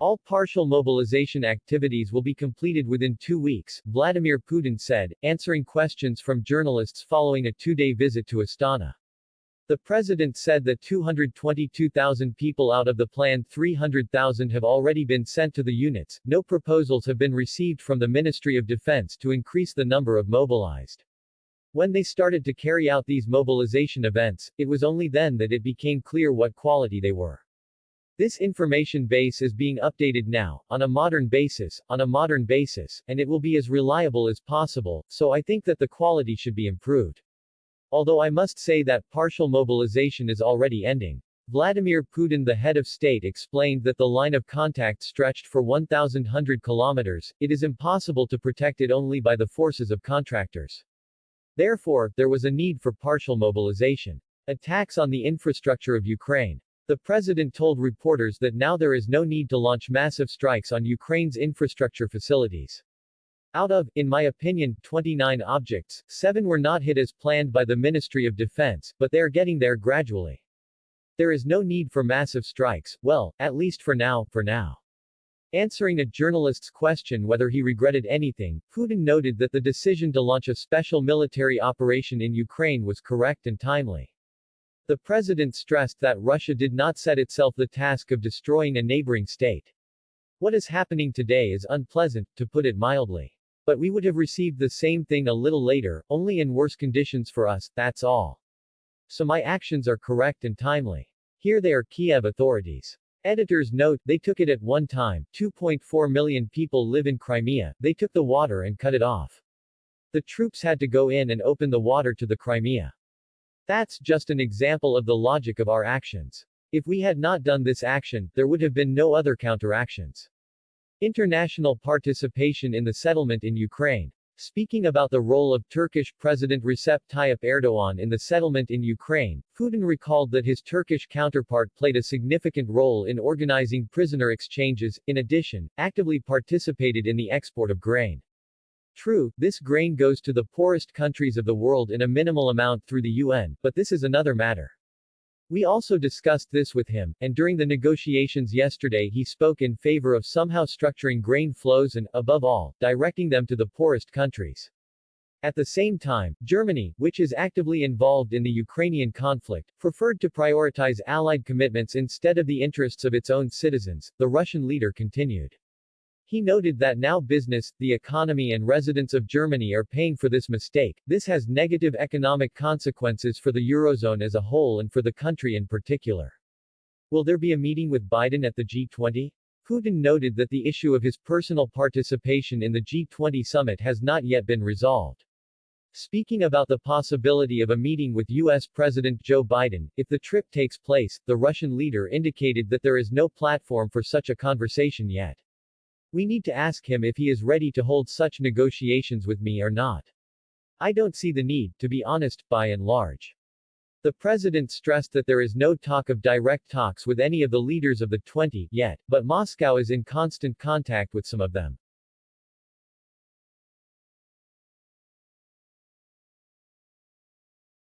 All partial mobilization activities will be completed within two weeks, Vladimir Putin said, answering questions from journalists following a two-day visit to Astana. The president said that 222,000 people out of the planned 300,000 have already been sent to the units. No proposals have been received from the Ministry of Defense to increase the number of mobilized. When they started to carry out these mobilization events, it was only then that it became clear what quality they were. This information base is being updated now, on a modern basis, on a modern basis, and it will be as reliable as possible, so I think that the quality should be improved. Although I must say that partial mobilization is already ending. Vladimir Putin the head of state explained that the line of contact stretched for 1,100 kilometers, it is impossible to protect it only by the forces of contractors. Therefore, there was a need for partial mobilization. Attacks on the infrastructure of Ukraine. The president told reporters that now there is no need to launch massive strikes on Ukraine's infrastructure facilities. Out of, in my opinion, 29 objects, 7 were not hit as planned by the Ministry of Defense, but they are getting there gradually. There is no need for massive strikes, well, at least for now, for now. Answering a journalist's question whether he regretted anything, Putin noted that the decision to launch a special military operation in Ukraine was correct and timely. The president stressed that Russia did not set itself the task of destroying a neighboring state. What is happening today is unpleasant, to put it mildly. But we would have received the same thing a little later, only in worse conditions for us, that's all. So my actions are correct and timely. Here they are Kiev authorities. Editor's note, they took it at one time, 2.4 million people live in Crimea, they took the water and cut it off. The troops had to go in and open the water to the Crimea. That's just an example of the logic of our actions. If we had not done this action, there would have been no other counteractions. International participation in the settlement in Ukraine. Speaking about the role of Turkish President Recep Tayyip Erdogan in the settlement in Ukraine, Putin recalled that his Turkish counterpart played a significant role in organizing prisoner exchanges, in addition, actively participated in the export of grain. True, this grain goes to the poorest countries of the world in a minimal amount through the UN, but this is another matter. We also discussed this with him, and during the negotiations yesterday he spoke in favor of somehow structuring grain flows and, above all, directing them to the poorest countries. At the same time, Germany, which is actively involved in the Ukrainian conflict, preferred to prioritize allied commitments instead of the interests of its own citizens, the Russian leader continued. He noted that now business, the economy and residents of Germany are paying for this mistake. This has negative economic consequences for the Eurozone as a whole and for the country in particular. Will there be a meeting with Biden at the G20? Putin noted that the issue of his personal participation in the G20 summit has not yet been resolved. Speaking about the possibility of a meeting with U.S. President Joe Biden, if the trip takes place, the Russian leader indicated that there is no platform for such a conversation yet. We need to ask him if he is ready to hold such negotiations with me or not. I don't see the need, to be honest, by and large. The president stressed that there is no talk of direct talks with any of the leaders of the 20 yet, but Moscow is in constant contact with some of them.